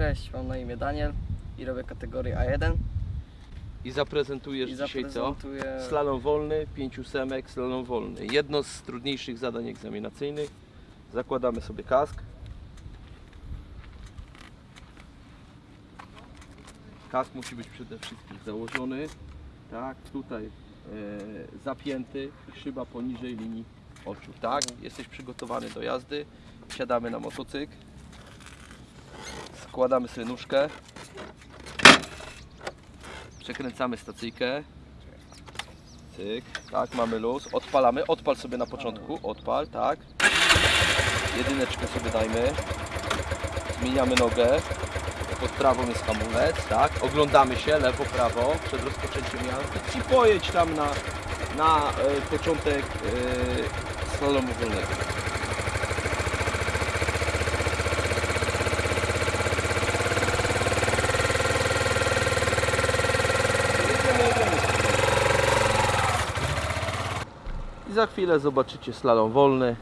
Cześć, mam na imię Daniel i robię kategorię A1 I zaprezentujesz i dzisiaj co? zaprezentuję Slalom wolny, 5 ósemek, slalom wolny. Jedno z trudniejszych zadań egzaminacyjnych. Zakładamy sobie kask. Kask musi być przede wszystkim założony. Tak, tutaj e, zapięty i szyba poniżej linii oczu. Tak, jesteś przygotowany do jazdy. Siadamy na motocykl. Składamy sobie nóżkę. Przekręcamy stacyjkę. Cyk, tak, mamy luz. Odpalamy, odpal sobie na początku, odpal, tak. Jedyneczkę sobie dajmy. Zmieniamy nogę. Pod prawą jest hamulec, tak. Oglądamy się lewo, prawo przed rozpoczęciem jazdy i pojedź tam na, na e, początek e, slalomu wolnego. Jedziemy, jedziemy. I za chwilę zobaczycie slalom wolny.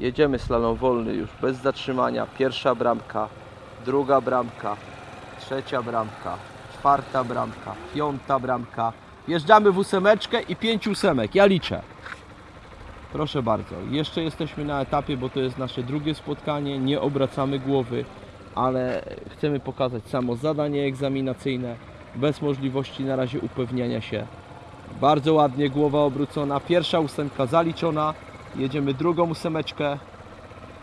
Jedziemy slalom wolny już bez zatrzymania. Pierwsza bramka, druga bramka, trzecia bramka, czwarta bramka, piąta bramka. Wjeżdżamy w ósemeczkę i pięć ósemek. Ja liczę. Proszę bardzo. Jeszcze jesteśmy na etapie, bo to jest nasze drugie spotkanie. Nie obracamy głowy, ale chcemy pokazać samo zadanie egzaminacyjne bez możliwości na razie upewniania się bardzo ładnie, głowa obrócona. Pierwsza ósemka zaliczona. Jedziemy drugą ósemeczkę.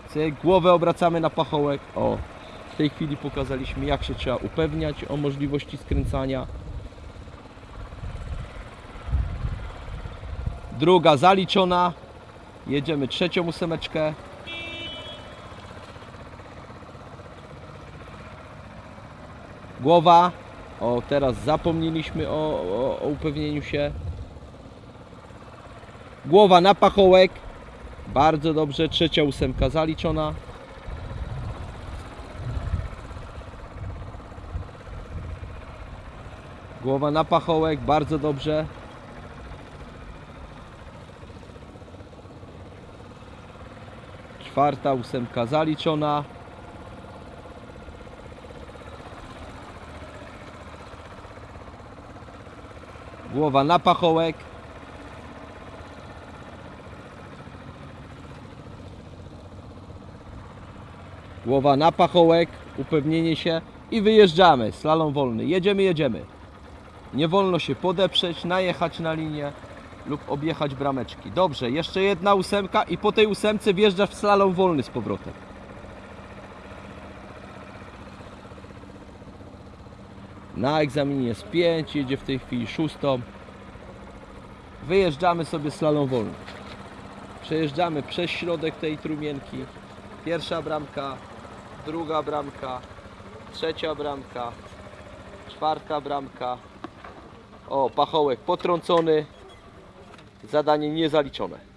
Cyk, głowę obracamy na pachołek. O, w tej chwili pokazaliśmy jak się trzeba upewniać o możliwości skręcania. Druga zaliczona. Jedziemy trzecią ósemeczkę. Głowa. O, teraz zapomnieliśmy o, o, o upewnieniu się. Głowa na pachołek. Bardzo dobrze. Trzecia ósemka zaliczona. Głowa na pachołek. Bardzo dobrze. Czwarta ósemka zaliczona. Głowa na pachołek. Głowa na pachołek, upewnienie się i wyjeżdżamy. Slalom wolny. Jedziemy, jedziemy. Nie wolno się podeprzeć, najechać na linię lub objechać brameczki. Dobrze, jeszcze jedna ósemka i po tej ósemce wjeżdżasz w slalom wolny z powrotem. Na egzaminie jest 5, jedzie w tej chwili szóstą. Wyjeżdżamy sobie slalom wolny. Przejeżdżamy przez środek tej trumienki. Pierwsza bramka, druga bramka, trzecia bramka, czwarta bramka. O, pachołek potrącony. Zadanie niezaliczone.